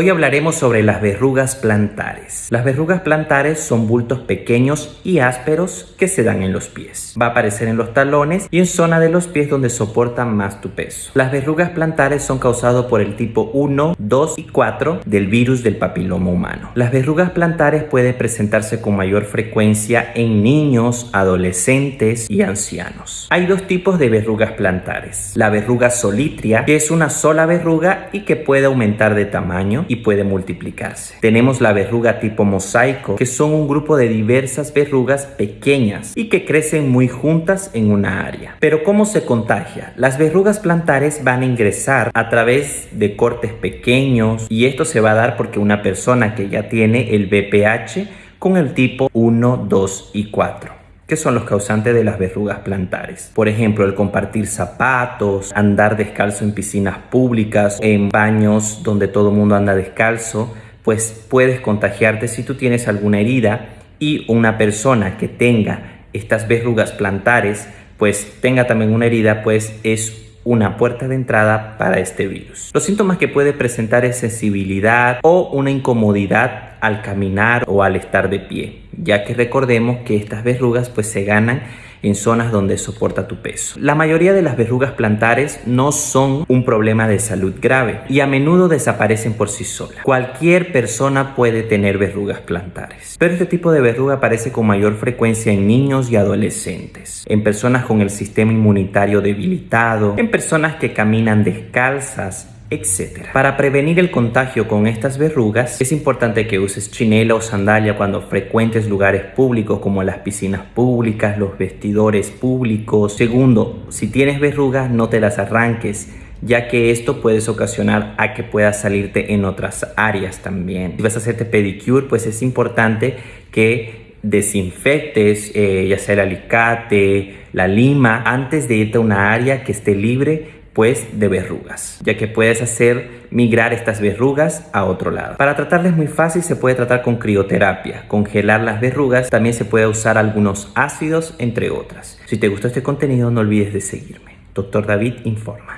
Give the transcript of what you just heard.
Hoy hablaremos sobre las verrugas plantares. Las verrugas plantares son bultos pequeños y ásperos que se dan en los pies. Va a aparecer en los talones y en zona de los pies donde soportan más tu peso. Las verrugas plantares son causadas por el tipo 1, 2 y 4 del virus del papiloma humano. Las verrugas plantares pueden presentarse con mayor frecuencia en niños, adolescentes y ancianos. Hay dos tipos de verrugas plantares. La verruga solitria, que es una sola verruga y que puede aumentar de tamaño y puede multiplicarse. Tenemos la verruga tipo mosaico, que son un grupo de diversas verrugas pequeñas y que crecen muy juntas en una área. Pero ¿cómo se contagia? Las verrugas plantares van a ingresar a través de cortes pequeños y esto se va a dar porque una persona que ya tiene el BPH con el tipo 1, 2 y 4 que son los causantes de las verrugas plantares. Por ejemplo, el compartir zapatos, andar descalzo en piscinas públicas, en baños donde todo el mundo anda descalzo, pues puedes contagiarte si tú tienes alguna herida y una persona que tenga estas verrugas plantares, pues tenga también una herida, pues es una puerta de entrada para este virus. Los síntomas que puede presentar es sensibilidad o una incomodidad al caminar o al estar de pie, ya que recordemos que estas verrugas pues se ganan en zonas donde soporta tu peso. La mayoría de las verrugas plantares no son un problema de salud grave y a menudo desaparecen por sí solas. Cualquier persona puede tener verrugas plantares, pero este tipo de verruga aparece con mayor frecuencia en niños y adolescentes, en personas con el sistema inmunitario debilitado, en personas que caminan descalzas, etc. Para prevenir el contagio con estas verrugas, es importante que uses chinela o sandalia cuando frecuentes lugares públicos como las piscinas públicas, los vestidores públicos. Segundo, si tienes verrugas no te las arranques ya que esto puedes ocasionar a que puedas salirte en otras áreas también. Si vas a hacerte pedicure, pues es importante que desinfectes eh, ya sea el alicate, la lima, antes de irte a una área que esté libre pues de verrugas, ya que puedes hacer migrar estas verrugas a otro lado. Para tratarles muy fácil se puede tratar con crioterapia, congelar las verrugas, también se puede usar algunos ácidos entre otras. Si te gustó este contenido no olvides de seguirme. Doctor David informa.